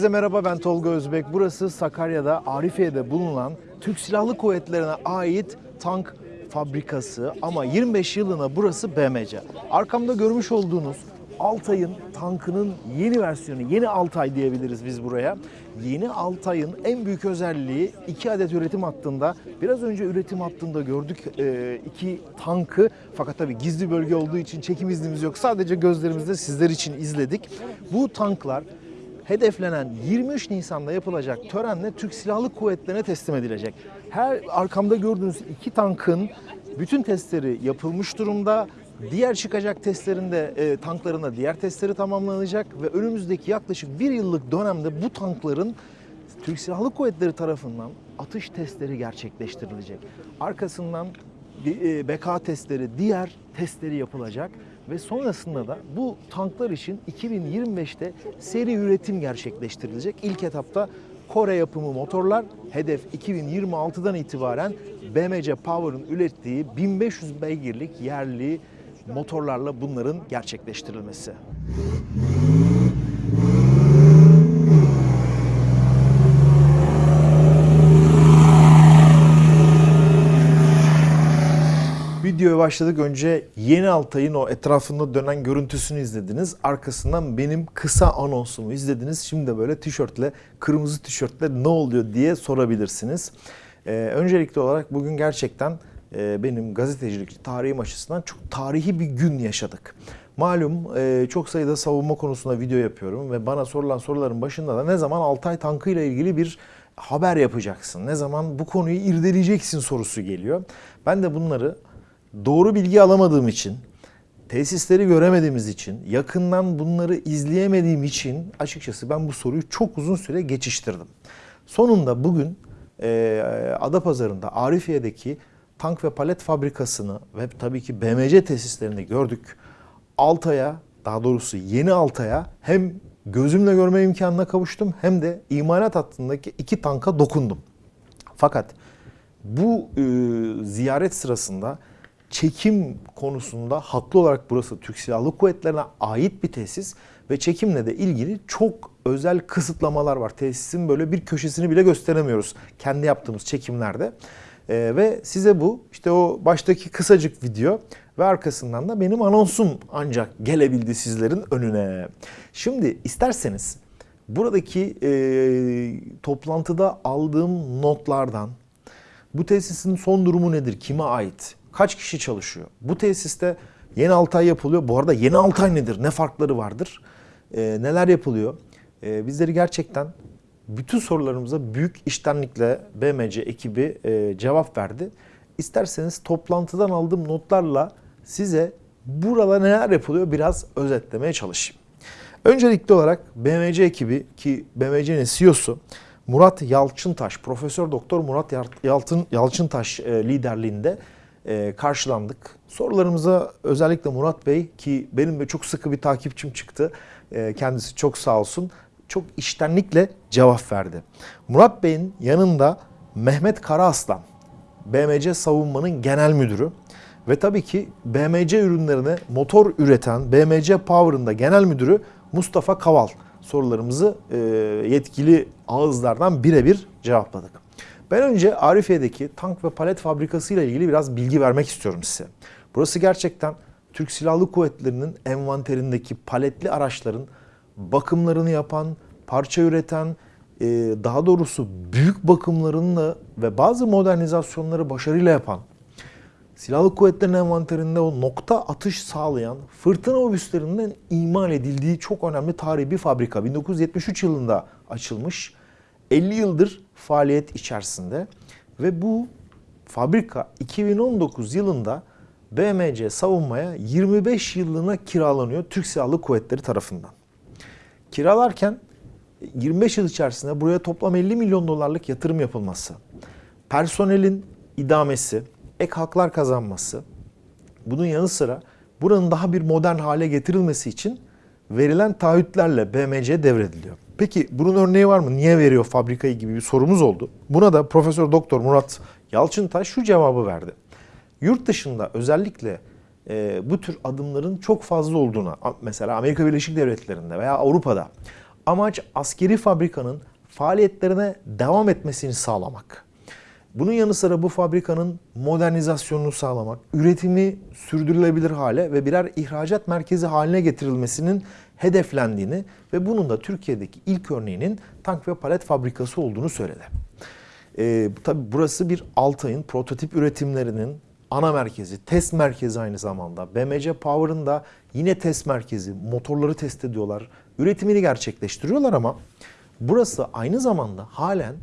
Herkese merhaba ben Tolga Özbek. Burası Sakarya'da Arifiye'de bulunan Türk Silahlı Kuvvetleri'ne ait tank fabrikası ama 25 yılına burası BMC. Arkamda görmüş olduğunuz Altay'ın tankının yeni versiyonu, yeni Altay diyebiliriz biz buraya. Yeni Altay'ın en büyük özelliği iki adet üretim hattında. Biraz önce üretim hattında gördük e, iki tankı. Fakat tabii gizli bölge olduğu için çekim iznimiz yok. Sadece gözlerimizde sizler için izledik. Bu tanklar hedeflenen 23 Nisan'da yapılacak törenle Türk Silahlı Kuvvetleri'ne teslim edilecek. Her arkamda gördüğünüz iki tankın bütün testleri yapılmış durumda. Diğer çıkacak testlerinde e, tanklarında diğer testleri tamamlanacak ve önümüzdeki yaklaşık bir yıllık dönemde bu tankların Türk Silahlı Kuvvetleri tarafından atış testleri gerçekleştirilecek. Arkasından e, BK testleri, diğer testleri yapılacak ve sonrasında da bu tanklar için 2025'te seri üretim gerçekleştirilecek. İlk etapta Kore yapımı motorlar, hedef 2026'dan itibaren BMC Power'ın ürettiği 1500 beygirlik yerli motorlarla bunların gerçekleştirilmesi. Videoya başladık önce yeni Altay'ın o etrafında dönen görüntüsünü izlediniz. Arkasından benim kısa anonsumu izlediniz. Şimdi de böyle tişörtle, kırmızı tişörtle ne oluyor diye sorabilirsiniz. Ee, öncelikli olarak bugün gerçekten e, benim gazetecilik tarihim açısından çok tarihi bir gün yaşadık. Malum e, çok sayıda savunma konusunda video yapıyorum ve bana sorulan soruların başında da ne zaman Altay tankıyla ilgili bir haber yapacaksın, ne zaman bu konuyu irdeleyeceksin sorusu geliyor. Ben de bunları doğru bilgi alamadığım için, tesisleri göremediğimiz için, yakından bunları izleyemediğim için açıkçası ben bu soruyu çok uzun süre geçiştirdim. Sonunda bugün e, Adapazarı'nda Arifiye'deki tank ve palet fabrikasını ve tabii ki BMC tesislerini gördük. Altay'a, daha doğrusu yeni Altay'a hem gözümle görme imkanına kavuştum hem de imalat hattındaki iki tanka dokundum. Fakat bu e, ziyaret sırasında çekim konusunda haklı olarak burası Türk Silahlı Kuvvetleri'ne ait bir tesis ve çekimle de ilgili çok özel kısıtlamalar var. Tesisin böyle bir köşesini bile gösteremiyoruz kendi yaptığımız çekimlerde. Ee, ve size bu işte o baştaki kısacık video ve arkasından da benim anonsum ancak gelebildi sizlerin önüne. Şimdi isterseniz buradaki e, toplantıda aldığım notlardan bu tesisin son durumu nedir, kime ait, kaç kişi çalışıyor? Bu tesiste yeni Altay yapılıyor. Bu arada yeni Altay nedir, ne farkları vardır, e, neler yapılıyor? E, bizleri gerçekten bütün sorularımıza büyük iştenlikle BMC ekibi e, cevap verdi. İsterseniz toplantıdan aldığım notlarla size burada neler yapılıyor biraz özetlemeye çalışayım. Öncelikli olarak BMC ekibi ki BMC'nin CEO'su Murat Yalçıntaş, Profesör Doktor Murat Yalçın, Yalçıntaş e, liderliğinde e, karşılandık. Sorularımıza özellikle Murat Bey ki benim de çok sıkı bir takipçim çıktı. E, kendisi çok sağ olsun çok iştenlikle cevap verdi. Murat Bey'in yanında Mehmet Karaaslan, BMC Savunma'nın genel müdürü ve tabii ki BMC ürünlerine motor üreten BMC Power'ın da genel müdürü Mustafa Kaval sorularımızı e, yetkili ağızlardan birebir cevapladık. Ben önce Arifiye'deki tank ve palet fabrikası ile ilgili biraz bilgi vermek istiyorum size. Burası gerçekten Türk Silahlı Kuvvetleri'nin envanterindeki paletli araçların bakımlarını yapan, parça üreten, e, daha doğrusu büyük bakımlarını ve bazı modernizasyonları başarıyla yapan, Silahlı Kuvvetlerin envanterinde o nokta atış sağlayan fırtına obüslerinden imal edildiği çok önemli tarihi bir fabrika. 1973 yılında açılmış, 50 yıldır faaliyet içerisinde ve bu fabrika 2019 yılında BMC savunmaya 25 yıllığına kiralanıyor Türk Silahlı Kuvvetleri tarafından. Kiralarken 25 yıl içerisinde buraya toplam 50 milyon dolarlık yatırım yapılması, personelin idamesi, ek haklar kazanması, bunun yanı sıra buranın daha bir modern hale getirilmesi için verilen taahhütlerle BMC devrediliyor. Peki bunun örneği var mı? Niye veriyor fabrikayı gibi bir sorumuz oldu. Buna da Profesör Doktor Murat Yalçıntaş şu cevabı verdi. Yurt dışında özellikle e, bu tür adımların çok fazla olduğuna, mesela Amerika Birleşik Devletleri'nde veya Avrupa'da Amaç askeri fabrikanın faaliyetlerine devam etmesini sağlamak. Bunun yanı sıra bu fabrikanın modernizasyonunu sağlamak, üretimi sürdürülebilir hale ve birer ihracat merkezi haline getirilmesinin hedeflendiğini ve bunun da Türkiye'deki ilk örneğinin tank ve palet fabrikası olduğunu söyledi. Ee, tabii burası bir Altay'ın prototip üretimlerinin ana merkezi, test merkezi aynı zamanda. BMC Power'ın da yine test merkezi, motorları test ediyorlar, üretimini gerçekleştiriyorlar ama burası aynı zamanda halen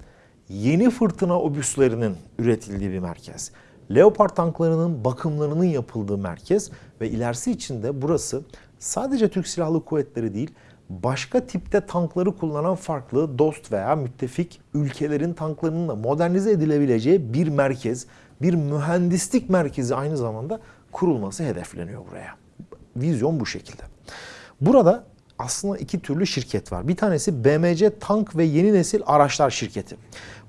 yeni fırtına obüslerinin üretildiği bir merkez. Leopard tanklarının bakımlarının yapıldığı merkez ve ilerisi için de burası sadece Türk Silahlı Kuvvetleri değil, başka tipte tankları kullanan farklı dost veya müttefik ülkelerin tanklarının da modernize edilebileceği bir merkez, bir mühendislik merkezi aynı zamanda kurulması hedefleniyor buraya. Vizyon bu şekilde. Burada aslında iki türlü şirket var. Bir tanesi BMC Tank ve Yeni Nesil Araçlar Şirketi.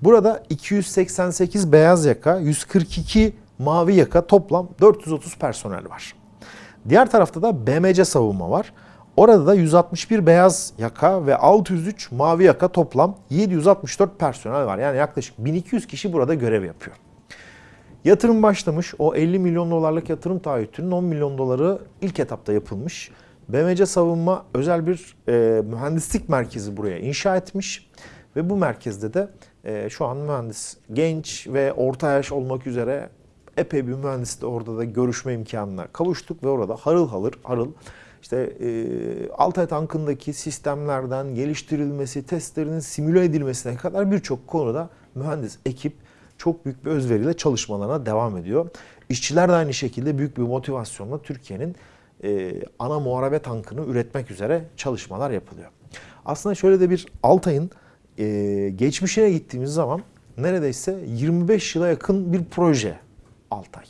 Burada 288 beyaz yaka, 142 mavi yaka toplam 430 personel var. Diğer tarafta da BMC Savunma var. Orada da 161 beyaz yaka ve 603 mavi yaka toplam 764 personel var. Yani yaklaşık 1200 kişi burada görev yapıyor. Yatırım başlamış. O 50 milyon dolarlık yatırım taahhütünün 10 milyon doları ilk etapta yapılmış. BMC Savunma özel bir e, mühendislik merkezi buraya inşa etmiş. Ve bu merkezde de e, şu an mühendis genç ve orta yaş olmak üzere epey bir mühendisle orada da görüşme imkanına kavuştuk ve orada harıl harıl harıl işte e, Altay tankındaki sistemlerden geliştirilmesi, testlerinin simüle edilmesine kadar birçok konuda mühendis ekip çok büyük bir özveriyle çalışmalarına devam ediyor. İşçiler de aynı şekilde büyük bir motivasyonla Türkiye'nin e, ana muharebe tankını üretmek üzere çalışmalar yapılıyor. Aslında şöyle de bir Altay'ın e, geçmişine gittiğimiz zaman neredeyse 25 yıla yakın bir proje Altay.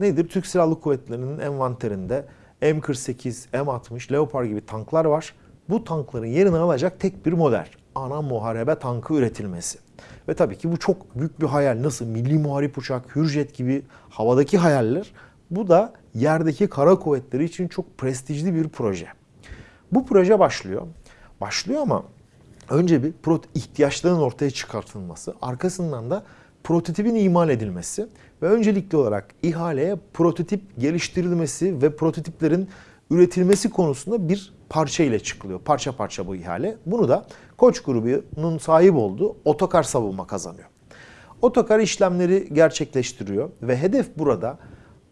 Nedir? Türk Silahlı Kuvvetleri'nin envanterinde M48, M60, Leopard gibi tanklar var. Bu tankların yerini alacak tek bir model. Ana muharebe tankı üretilmesi. Ve tabii ki bu çok büyük bir hayal. Nasıl milli muharip uçak, Hürjet gibi havadaki hayaller. Bu da yerdeki kara kuvvetleri için çok prestijli bir proje. Bu proje başlıyor. Başlıyor ama önce bir ihtiyaçların ortaya çıkartılması, arkasından da prototipin imal edilmesi ve öncelikli olarak ihaleye prototip geliştirilmesi ve prototiplerin üretilmesi konusunda bir parça ile çıkılıyor. Parça parça bu ihale. Bunu da Koç grubunun sahip olduğu Otokar Savunma kazanıyor. Otokar işlemleri gerçekleştiriyor ve hedef burada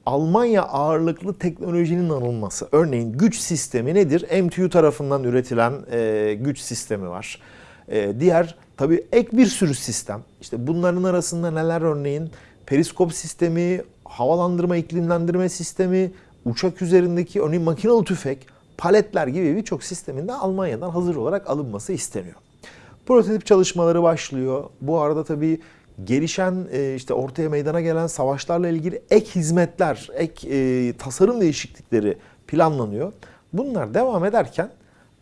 Almanya ağırlıklı teknolojinin alınması. Örneğin güç sistemi nedir? MTU tarafından üretilen e, güç sistemi var. E, diğer tabii ek bir sürü sistem. İşte bunların arasında neler örneğin? Periskop sistemi, havalandırma, iklimlendirme sistemi, uçak üzerindeki örneğin makinalı tüfek, paletler gibi birçok sistemin de Almanya'dan hazır olarak alınması isteniyor. Prototip çalışmaları başlıyor. Bu arada tabii gelişen e, işte ortaya meydana gelen savaşlarla ilgili ek hizmetler, ek e, tasarım değişiklikleri planlanıyor. Bunlar devam ederken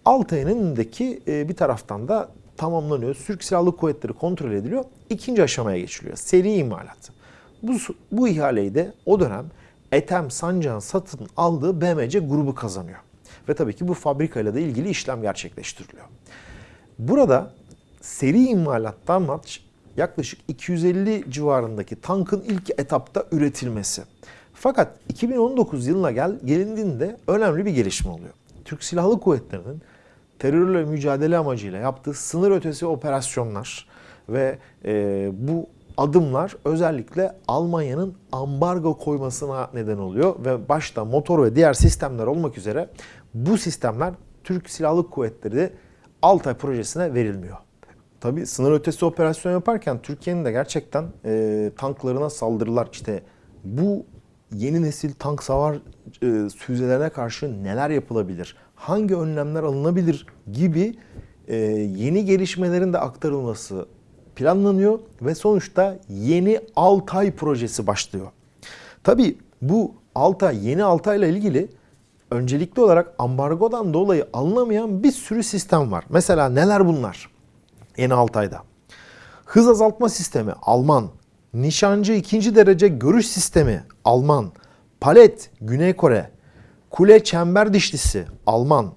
Altay'ın önündeki e, bir taraftan da tamamlanıyor. Türk Silahlı Kuvvetleri kontrol ediliyor. İkinci aşamaya geçiliyor. Seri imalat. Bu, bu ihaleyi de o dönem Etem Sancak'ın satın aldığı BMC grubu kazanıyor. Ve tabii ki bu fabrikayla da ilgili işlem gerçekleştiriliyor. Burada seri imalattan maç yaklaşık 250 civarındaki tankın ilk etapta üretilmesi. Fakat 2019 yılına gel, gelindiğinde önemli bir gelişme oluyor. Türk Silahlı Kuvvetleri'nin terörle mücadele amacıyla yaptığı sınır ötesi operasyonlar ve e, bu adımlar özellikle Almanya'nın ambargo koymasına neden oluyor ve başta motor ve diğer sistemler olmak üzere bu sistemler Türk Silahlı Kuvvetleri Altay projesine verilmiyor. Tabi sınır ötesi operasyon yaparken Türkiye'nin de gerçekten e, tanklarına saldırılar işte bu yeni nesil tank savar e, füzelerine karşı neler yapılabilir? Hangi önlemler alınabilir gibi e, yeni gelişmelerin de aktarılması planlanıyor ve sonuçta yeni Altay projesi başlıyor. Tabi bu Altay, yeni Altay ile ilgili öncelikli olarak ambargodan dolayı alınamayan bir sürü sistem var. Mesela neler bunlar? Yeni Altay'da. Hız azaltma sistemi Alman. Nişancı ikinci derece görüş sistemi Alman. Palet Güney Kore. Kule çember dişlisi Alman.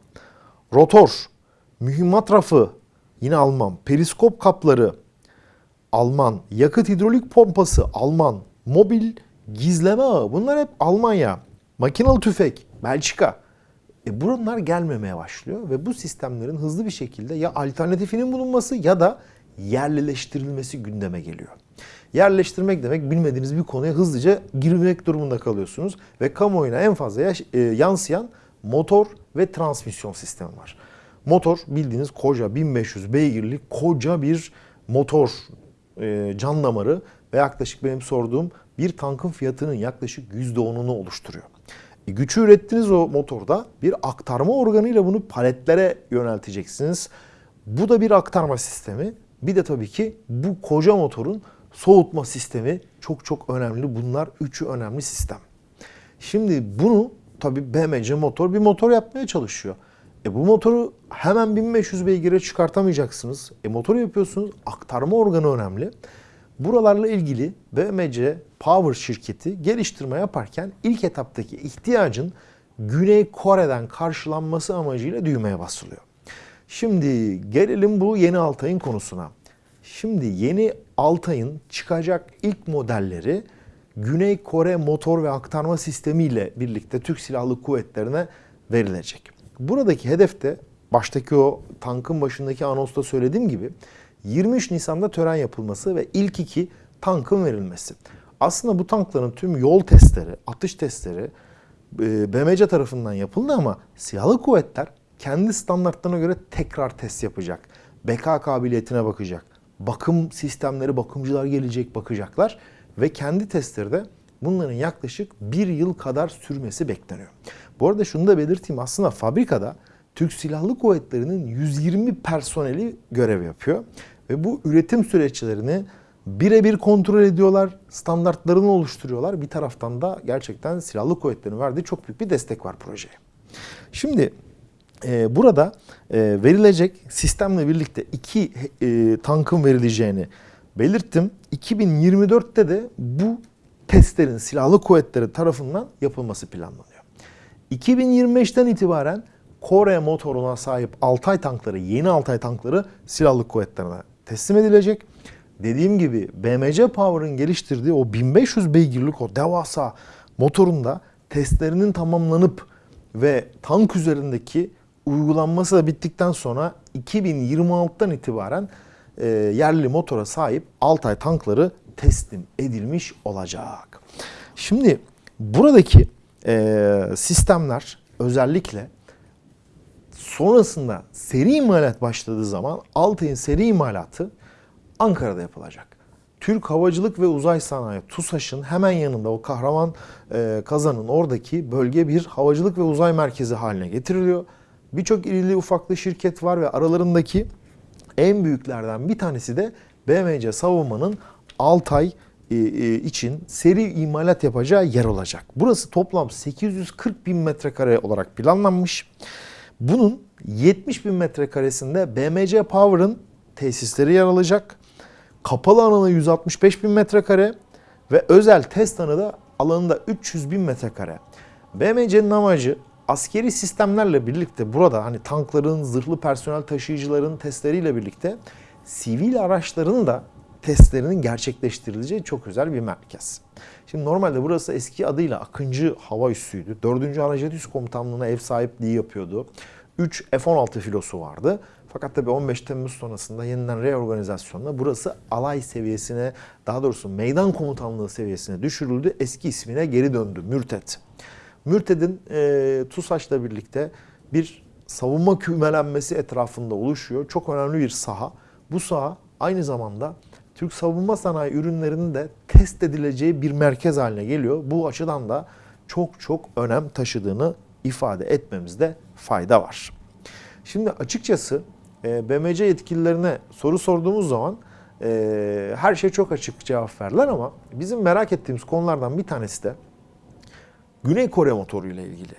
Rotor. mühimmat rafı yine Alman, periskop kapları Alman, yakıt hidrolik pompası Alman, mobil gizleme ağı bunlar hep Almanya, makinalı tüfek Belçika. E bunlar gelmemeye başlıyor ve bu sistemlerin hızlı bir şekilde ya alternatifinin bulunması ya da yerleştirilmesi gündeme geliyor. Yerleştirmek demek bilmediğiniz bir konuya hızlıca girmek durumunda kalıyorsunuz ve kamuoyuna en fazla yaş- e, yansıyan motor ve transmisyon sistemi var. Motor bildiğiniz koca 1500 beygirlik koca bir motor e, can damarı ve yaklaşık benim sorduğum bir tankın fiyatının yaklaşık %10'unu oluşturuyor. E, gücü ürettiğiniz o motorda bir aktarma organıyla bunu paletlere yönelteceksiniz. Bu da bir aktarma sistemi. Bir de tabii ki bu koca motorun soğutma sistemi çok çok önemli. Bunlar üçü önemli sistem. Şimdi bunu tabii BMC motor bir motor yapmaya çalışıyor. E bu motoru hemen 1500 beygire çıkartamayacaksınız. E motoru yapıyorsunuz. Aktarma organı önemli. Buralarla ilgili BMC Power şirketi geliştirme yaparken ilk etaptaki ihtiyacın Güney Kore'den karşılanması amacıyla düğmeye basılıyor. Şimdi gelelim bu yeni Altay'ın konusuna. Şimdi yeni Altay'ın çıkacak ilk modelleri Güney Kore motor ve aktarma sistemi ile birlikte Türk Silahlı Kuvvetleri'ne verilecek. Buradaki hedef de baştaki o tankın başındaki anonsta söylediğim gibi 23 Nisan'da tören yapılması ve ilk iki tankın verilmesi. Aslında bu tankların tüm yol testleri, atış testleri e, BMC tarafından yapıldı ama silahlı kuvvetler kendi standartlarına göre tekrar test yapacak. BK kabiliyetine bakacak. Bakım sistemleri, bakımcılar gelecek bakacaklar ve kendi testleri de bunların yaklaşık bir yıl kadar sürmesi bekleniyor. Bu arada şunu da belirteyim aslında fabrikada Türk Silahlı Kuvvetleri'nin 120 personeli görev yapıyor ve bu üretim süreçlerini birebir kontrol ediyorlar, standartlarını oluşturuyorlar. Bir taraftan da gerçekten silahlı kuvvetlerin verdiği çok büyük bir destek var projeye. Şimdi e, burada e, verilecek sistemle birlikte iki e, tankın verileceğini belirttim. 2024'te de bu testlerin silahlı kuvvetleri tarafından yapılması planlanıyor. 2025'ten itibaren Kore motoruna sahip Altay tankları, yeni Altay tankları silahlı kuvvetlerine teslim edilecek. Dediğim gibi BMC Power'ın geliştirdiği o 1500 beygirlik o devasa motorunda testlerinin tamamlanıp ve tank üzerindeki uygulanması da bittikten sonra 2026'dan itibaren e, yerli motora sahip Altay tankları teslim edilmiş olacak. Şimdi buradaki e, sistemler özellikle sonrasında seri imalat başladığı zaman Altay'ın seri imalatı Ankara'da yapılacak. Türk Havacılık ve Uzay Sanayi TUSAŞ'ın hemen yanında o kahraman e, kazanın oradaki bölge bir havacılık ve uzay merkezi haline getiriliyor. Birçok irili ufaklı şirket var ve aralarındaki en büyüklerden bir tanesi de BMC Savunma'nın Altay için seri imalat yapacağı yer olacak. Burası toplam 840 bin metrekare olarak planlanmış. Bunun 70 bin metrekaresinde BMC Power'ın tesisleri yer alacak. Kapalı alanı 165 bin metrekare ve özel test alanı alanında 300 bin metrekare. BMC'nin amacı askeri sistemlerle birlikte burada hani tankların, zırhlı personel taşıyıcıların testleriyle birlikte sivil araçların da testlerinin gerçekleştirileceği çok özel bir merkez. Şimdi normalde burası eski adıyla Akıncı Hava Üssü'ydü. 4. Anajet Üs Komutanlığı'na ev sahipliği yapıyordu. 3 F-16 filosu vardı. Fakat tabii 15 Temmuz sonrasında yeniden reorganizasyonla burası alay seviyesine, daha doğrusu meydan komutanlığı seviyesine düşürüldü. Eski ismine geri döndü, Mürtet. Mürted'in e, TUSAŞ'la birlikte bir savunma kümelenmesi etrafında oluşuyor. Çok önemli bir saha. Bu saha aynı zamanda Türk savunma sanayi ürünlerinin de test edileceği bir merkez haline geliyor. Bu açıdan da çok çok önem taşıdığını ifade etmemizde fayda var. Şimdi açıkçası e, BMC yetkililerine soru sorduğumuz zaman e, her şey çok açık cevap verdiler ama bizim merak ettiğimiz konulardan bir tanesi de Güney Kore motoru ile ilgili.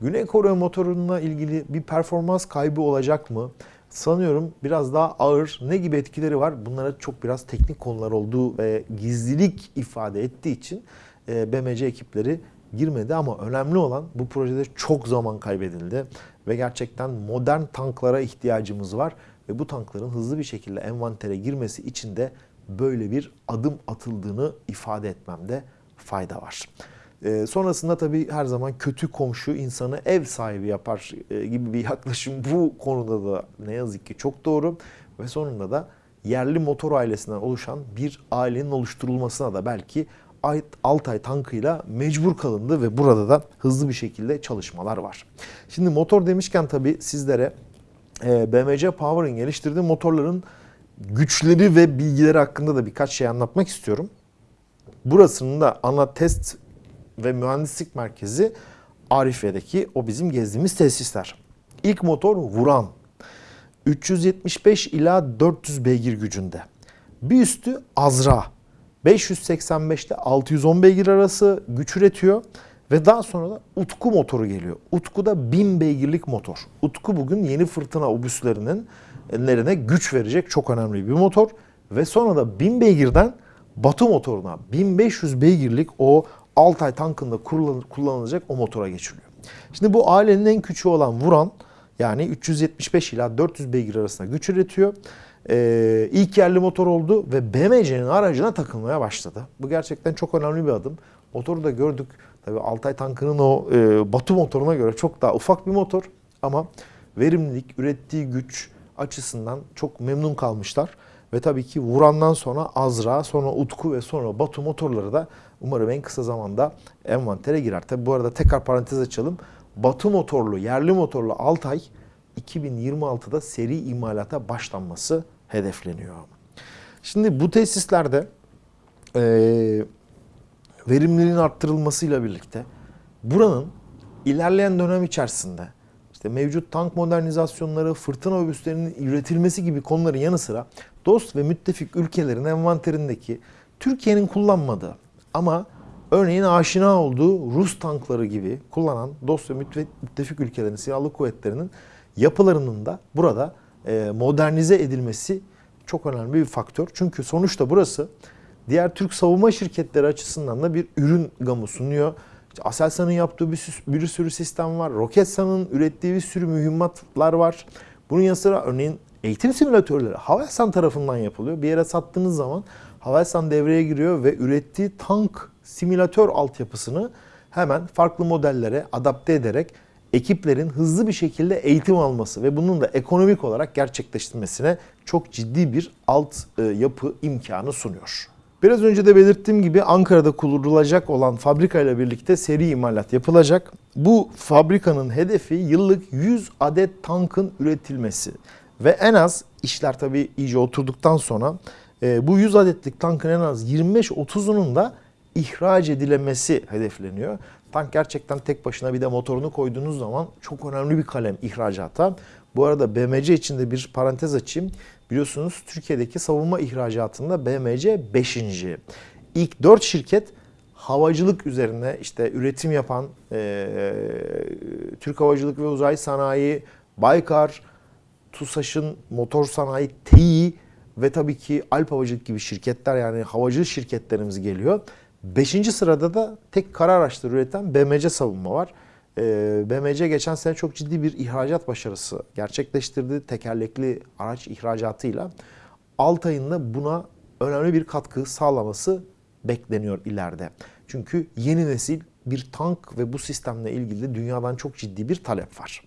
Güney Kore motorunla ilgili bir performans kaybı olacak mı? Sanıyorum biraz daha ağır ne gibi etkileri var? Bunlara çok biraz teknik konular olduğu ve gizlilik ifade ettiği için e, BMC ekipleri girmedi ama önemli olan bu projede çok zaman kaybedildi ve gerçekten modern tanklara ihtiyacımız var ve bu tankların hızlı bir şekilde envantere girmesi için de böyle bir adım atıldığını ifade etmemde fayda var. E, sonrasında tabii her zaman kötü komşu insanı ev sahibi yapar e, gibi bir yaklaşım bu konuda da ne yazık ki çok doğru ve sonunda da yerli motor ailesinden oluşan bir ailenin oluşturulmasına da belki Altay tankıyla mecbur kalındı ve burada da hızlı bir şekilde çalışmalar var. Şimdi motor demişken tabii sizlere e, BMC Power'ın geliştirdiği motorların güçleri ve bilgileri hakkında da birkaç şey anlatmak istiyorum. Burasının da ana test ve mühendislik merkezi Arife'deki o bizim gezdiğimiz tesisler. İlk motor Vuran. 375 ila 400 beygir gücünde. Bir üstü Azra. 585 ile 610 beygir arası güç üretiyor. Ve daha sonra da Utku motoru geliyor. Utku da 1000 beygirlik motor. Utku bugün yeni fırtına obüslerinin ellerine güç verecek çok önemli bir motor. Ve sonra da 1000 beygirden Batu motoruna 1500 beygirlik o Altay tankında kullanılacak o motora geçiliyor. Şimdi bu ailenin en küçüğü olan Vuran yani 375 ila 400 beygir arasında güç üretiyor. Ee, ilk yerli motor oldu ve BMC'nin aracına takılmaya başladı. Bu gerçekten çok önemli bir adım. Motoru da gördük. Tabii Altay tankının o e, Batu motoruna göre çok daha ufak bir motor ama verimlilik, ürettiği güç açısından çok memnun kalmışlar. Ve tabii ki Vuran'dan sonra Azra, sonra Utku ve sonra Batu motorları da umarım en kısa zamanda envantere girer. Tabii bu arada tekrar parantez açalım. Batu motorlu, yerli motorlu Altay 2026'da seri imalata başlanması hedefleniyor. Şimdi bu tesislerde e, verimliliğin arttırılmasıyla birlikte buranın ilerleyen dönem içerisinde işte mevcut tank modernizasyonları, fırtına obüslerinin üretilmesi gibi konuların yanı sıra dost ve müttefik ülkelerin envanterindeki Türkiye'nin kullanmadığı ama örneğin aşina olduğu Rus tankları gibi kullanan dost ve müttefik ülkelerin silahlı kuvvetlerinin yapılarının da burada e, modernize edilmesi çok önemli bir faktör. Çünkü sonuçta burası diğer Türk savunma şirketleri açısından da bir ürün gamı sunuyor. Aselsan'ın yaptığı bir, bir sürü sistem var. Roketsan'ın ürettiği bir sürü mühimmatlar var. Bunun yanı sıra örneğin eğitim simülatörleri Havelsan tarafından yapılıyor. Bir yere sattığınız zaman Havelsan devreye giriyor ve ürettiği tank simülatör altyapısını hemen farklı modellere adapte ederek ekiplerin hızlı bir şekilde eğitim alması ve bunun da ekonomik olarak gerçekleştirmesine çok ciddi bir alt e, yapı imkanı sunuyor. Biraz önce de belirttiğim gibi Ankara'da kurulacak olan fabrika ile birlikte seri imalat yapılacak. Bu fabrikanın hedefi yıllık 100 adet tankın üretilmesi. Ve en az işler tabii iyice oturduktan sonra e, bu 100 adetlik tankın en az 25-30'unun da ihraç edilemesi hedefleniyor. Tank gerçekten tek başına bir de motorunu koyduğunuz zaman çok önemli bir kalem ihracata. Bu arada BMC için de bir parantez açayım. Biliyorsunuz Türkiye'deki savunma ihracatında BMC 5. İlk 4 şirket havacılık üzerine işte üretim yapan e, Türk Havacılık ve Uzay Sanayi, Baykar, TUSAŞ'ın motor sanayi, TEİ ve tabii ki Alp Havacılık gibi şirketler yani havacılık şirketlerimiz geliyor. Beşinci sırada da tek kara araçları üreten BMC savunma var. Ee, BMC geçen sene çok ciddi bir ihracat başarısı gerçekleştirdi. Tekerlekli araç ihracatıyla. Altay'ın da buna önemli bir katkı sağlaması bekleniyor ileride. Çünkü yeni nesil bir tank ve bu sistemle ilgili dünyadan çok ciddi bir talep var.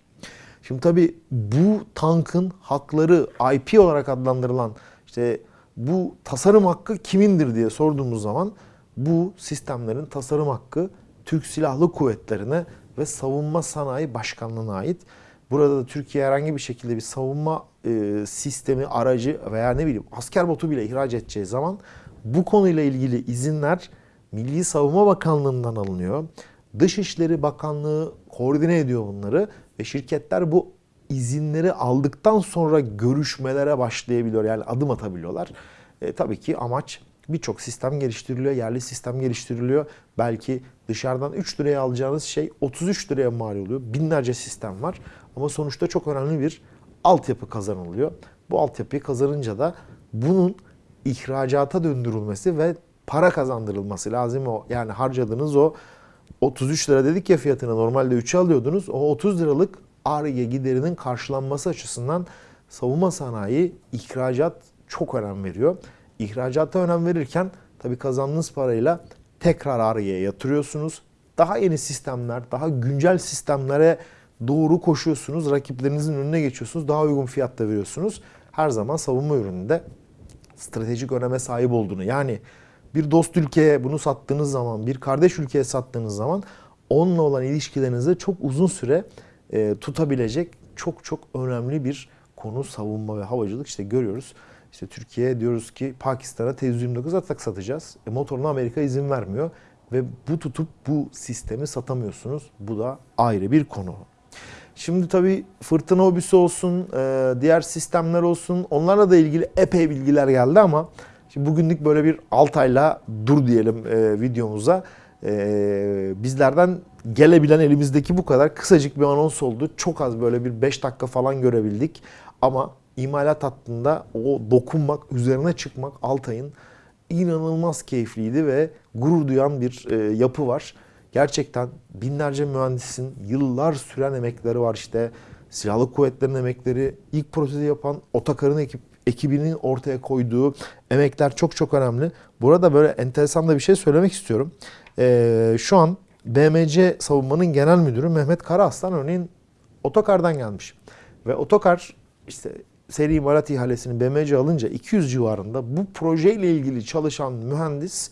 Şimdi tabii bu tankın hakları IP olarak adlandırılan işte bu tasarım hakkı kimindir diye sorduğumuz zaman bu sistemlerin tasarım hakkı Türk Silahlı Kuvvetleri'ne ve Savunma Sanayi Başkanlığı'na ait. Burada da Türkiye herhangi bir şekilde bir savunma e, sistemi, aracı veya ne bileyim asker botu bile ihraç edeceği zaman bu konuyla ilgili izinler Milli Savunma Bakanlığı'ndan alınıyor. Dışişleri Bakanlığı koordine ediyor bunları ve şirketler bu izinleri aldıktan sonra görüşmelere başlayabiliyor. Yani adım atabiliyorlar. E, tabii ki amaç birçok sistem geliştiriliyor, yerli sistem geliştiriliyor. Belki dışarıdan 3 liraya alacağınız şey 33 liraya mal oluyor. Binlerce sistem var ama sonuçta çok önemli bir altyapı kazanılıyor. Bu altyapıyı kazanınca da bunun ihracata döndürülmesi ve para kazandırılması lazım. O yani harcadığınız o 33 lira dedik ya fiyatına normalde 3'e alıyordunuz. O 30 liralık ARGE giderinin karşılanması açısından savunma sanayi ihracat çok önem veriyor. İhracata önem verirken tabii kazandığınız parayla tekrar ARGE'ye yatırıyorsunuz. Daha yeni sistemler, daha güncel sistemlere doğru koşuyorsunuz. Rakiplerinizin önüne geçiyorsunuz. Daha uygun fiyatta veriyorsunuz. Her zaman savunma ürününde stratejik öneme sahip olduğunu yani bir dost ülkeye bunu sattığınız zaman, bir kardeş ülkeye sattığınız zaman onunla olan ilişkilerinizi çok uzun süre e, tutabilecek çok çok önemli bir konu savunma ve havacılık. İşte görüyoruz. İşte Türkiye diyoruz ki Pakistan'a T-129 atak satacağız. E, motoruna Amerika izin vermiyor ve bu tutup bu sistemi satamıyorsunuz. Bu da ayrı bir konu. Şimdi tabii fırtına hobisi olsun, e, diğer sistemler olsun onlarla da ilgili epey bilgiler geldi ama şimdi bugünlük böyle bir Altay'la dur diyelim e, videomuza. E, bizlerden gelebilen elimizdeki bu kadar kısacık bir anons oldu. Çok az böyle bir 5 dakika falan görebildik ama imalat hattında o dokunmak, üzerine çıkmak Altay'ın inanılmaz keyifliydi ve gurur duyan bir e, yapı var. Gerçekten binlerce mühendisin yıllar süren emekleri var işte. Silahlı kuvvetlerin emekleri, ilk protezi yapan Otakar'ın ekip, ekibinin ortaya koyduğu emekler çok çok önemli. Burada böyle enteresan da bir şey söylemek istiyorum. Ee, şu an BMC Savunma'nın genel müdürü Mehmet Karaaslan örneğin Otokar'dan gelmiş. Ve Otokar işte seri imalat ihalesini BMC alınca 200 civarında bu projeyle ilgili çalışan mühendis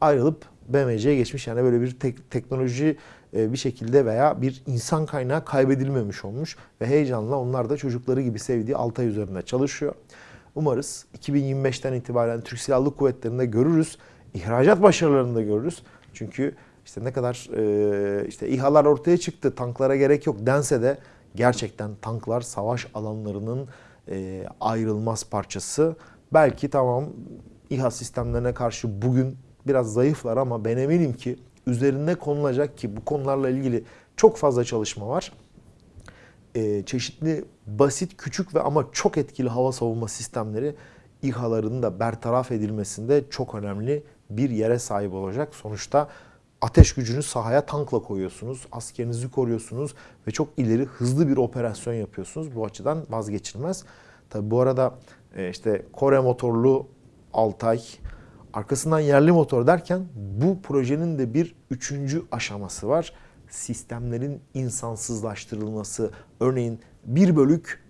ayrılıp BMC'ye geçmiş. Yani böyle bir tek, teknoloji e, bir şekilde veya bir insan kaynağı kaybedilmemiş olmuş. Ve heyecanla onlar da çocukları gibi sevdiği Altay üzerinde çalışıyor. Umarız 2025'ten itibaren Türk Silahlı Kuvvetleri'nde görürüz. İhracat başarılarını da görürüz. Çünkü işte ne kadar e, işte İHA'lar ortaya çıktı, tanklara gerek yok dense de gerçekten tanklar savaş alanlarının e, ayrılmaz parçası. Belki tamam İHA sistemlerine karşı bugün biraz zayıflar ama ben eminim ki üzerinde konulacak ki bu konularla ilgili çok fazla çalışma var. Ee, çeşitli basit, küçük ve ama çok etkili hava savunma sistemleri İHA'ların da bertaraf edilmesinde çok önemli bir yere sahip olacak. Sonuçta ateş gücünü sahaya tankla koyuyorsunuz, askerinizi koruyorsunuz ve çok ileri hızlı bir operasyon yapıyorsunuz. Bu açıdan vazgeçilmez. Tabi bu arada e, işte Kore motorlu Altay, Arkasından yerli motor derken bu projenin de bir üçüncü aşaması var. Sistemlerin insansızlaştırılması. Örneğin bir bölük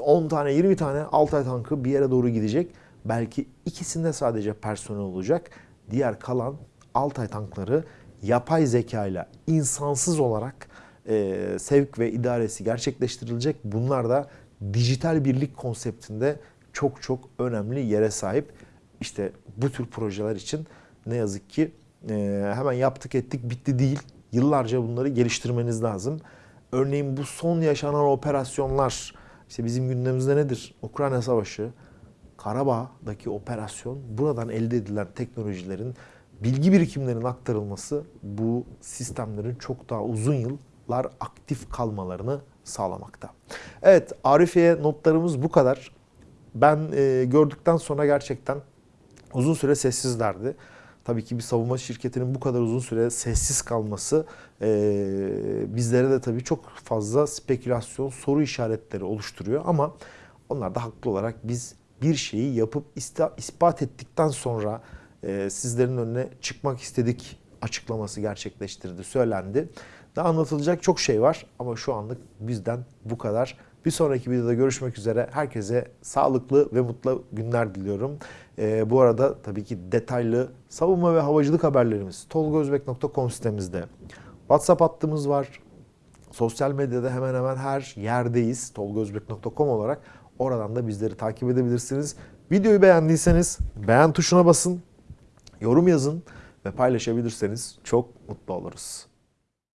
10 e, tane 20 tane Altay tankı bir yere doğru gidecek. Belki ikisinde sadece personel olacak. Diğer kalan Altay tankları yapay zeka ile insansız olarak e, sevk ve idaresi gerçekleştirilecek. Bunlar da dijital birlik konseptinde çok çok önemli yere sahip. İşte bu tür projeler için ne yazık ki e, hemen yaptık ettik bitti değil. Yıllarca bunları geliştirmeniz lazım. Örneğin bu son yaşanan operasyonlar işte bizim gündemimizde nedir? Ukrayna Savaşı, Karabağ'daki operasyon buradan elde edilen teknolojilerin bilgi birikimlerinin aktarılması bu sistemlerin çok daha uzun yıllar aktif kalmalarını sağlamakta. Evet Arifiye notlarımız bu kadar. Ben e, gördükten sonra gerçekten uzun süre sessizlerdi. Tabii ki bir savunma şirketinin bu kadar uzun süre sessiz kalması e, bizlere de tabii çok fazla spekülasyon, soru işaretleri oluşturuyor. Ama onlar da haklı olarak biz bir şeyi yapıp ispat ettikten sonra e, sizlerin önüne çıkmak istedik açıklaması gerçekleştirdi, söylendi. Daha anlatılacak çok şey var ama şu anlık bizden bu kadar. Bir sonraki videoda görüşmek üzere. Herkese sağlıklı ve mutlu günler diliyorum. Ee, bu arada tabii ki detaylı savunma ve havacılık haberlerimiz tolgozbek.com sitemizde. WhatsApp hattımız var. Sosyal medyada hemen hemen her yerdeyiz. tolgozbek.com olarak. Oradan da bizleri takip edebilirsiniz. Videoyu beğendiyseniz beğen tuşuna basın, yorum yazın ve paylaşabilirseniz çok mutlu oluruz.